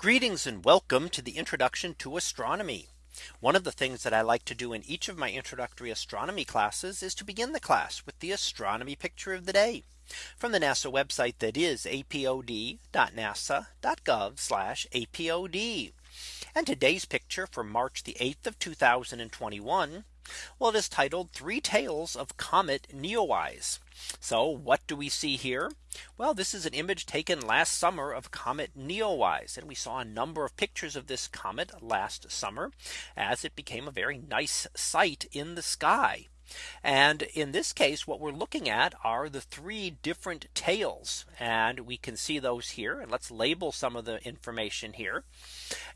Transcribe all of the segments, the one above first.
Greetings and welcome to the introduction to astronomy. One of the things that I like to do in each of my introductory astronomy classes is to begin the class with the astronomy picture of the day from the NASA website that is apod.nasa.gov apod. And today's picture for March the 8th of 2021. Well, it is titled three tales of comet Neowise. So what do we see here? Well, this is an image taken last summer of comet Neowise. And we saw a number of pictures of this comet last summer as it became a very nice sight in the sky. And in this case, what we're looking at are the three different tails. And we can see those here. And let's label some of the information here.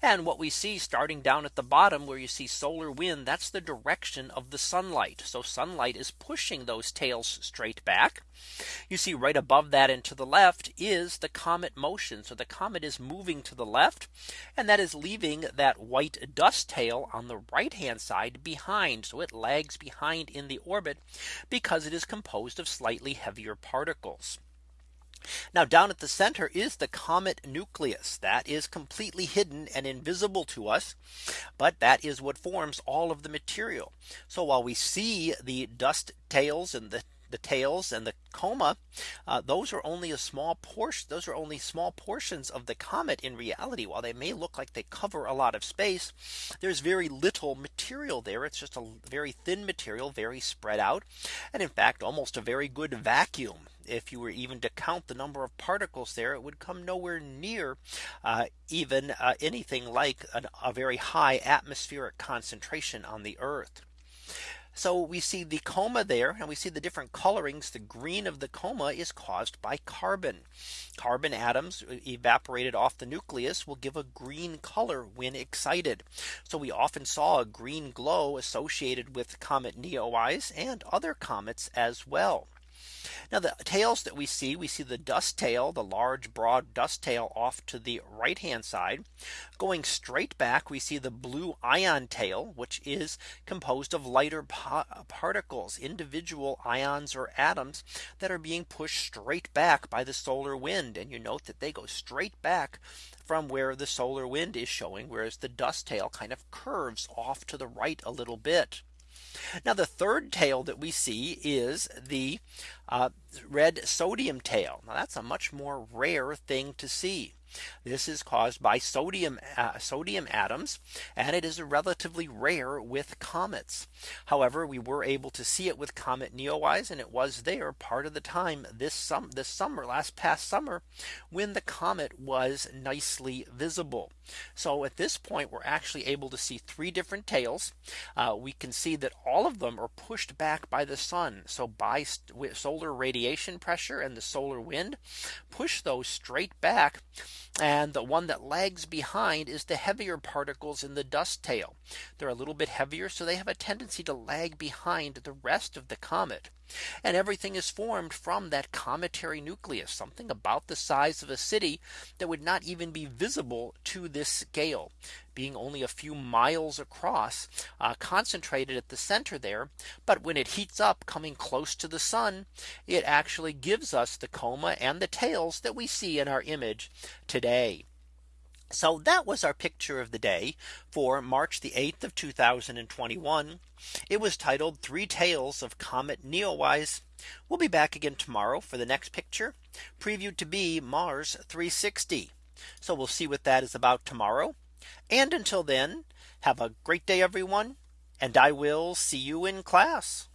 And what we see starting down at the bottom where you see solar wind, that's the direction of the sunlight. So sunlight is pushing those tails straight back. You see right above that and to the left is the comet motion. So the comet is moving to the left. And that is leaving that white dust tail on the right hand side behind. So it lags behind in the orbit because it is composed of slightly heavier particles. Now down at the center is the comet nucleus that is completely hidden and invisible to us. But that is what forms all of the material. So while we see the dust tails and the the tails and the coma uh, those are only a small portion those are only small portions of the comet in reality. While they may look like they cover a lot of space there's very little material there. It's just a very thin material very spread out and in fact almost a very good vacuum. If you were even to count the number of particles there, it would come nowhere near uh, even uh, anything like an, a very high atmospheric concentration on the Earth. So we see the coma there and we see the different colorings. The green of the coma is caused by carbon. Carbon atoms uh, evaporated off the nucleus will give a green color when excited. So we often saw a green glow associated with comet Neowise and other comets as well. Now the tails that we see, we see the dust tail, the large broad dust tail off to the right hand side. Going straight back, we see the blue ion tail, which is composed of lighter particles, individual ions or atoms that are being pushed straight back by the solar wind. And you note that they go straight back from where the solar wind is showing, whereas the dust tail kind of curves off to the right a little bit. Now the third tail that we see is the uh, red sodium tail. Now that's a much more rare thing to see. This is caused by sodium uh, sodium atoms and it is relatively rare with comets. However, we were able to see it with comet Neowise and it was there part of the time this sum this summer last past summer when the comet was nicely visible. So at this point we're actually able to see three different tails. Uh, we can see that all of them are pushed back by the sun. So by solar radiation pressure and the solar wind push those straight back and the one that lags behind is the heavier particles in the dust tail. They're a little bit heavier. So they have a tendency to lag behind the rest of the comet. And everything is formed from that cometary nucleus, something about the size of a city that would not even be visible to this scale being only a few miles across uh, concentrated at the center there. But when it heats up coming close to the sun, it actually gives us the coma and the tails that we see in our image today. So that was our picture of the day for March the 8th of 2021. It was titled three tales of comet Neowise. We'll be back again tomorrow for the next picture previewed to be Mars 360. So we'll see what that is about tomorrow. And until then, have a great day, everyone. And I will see you in class.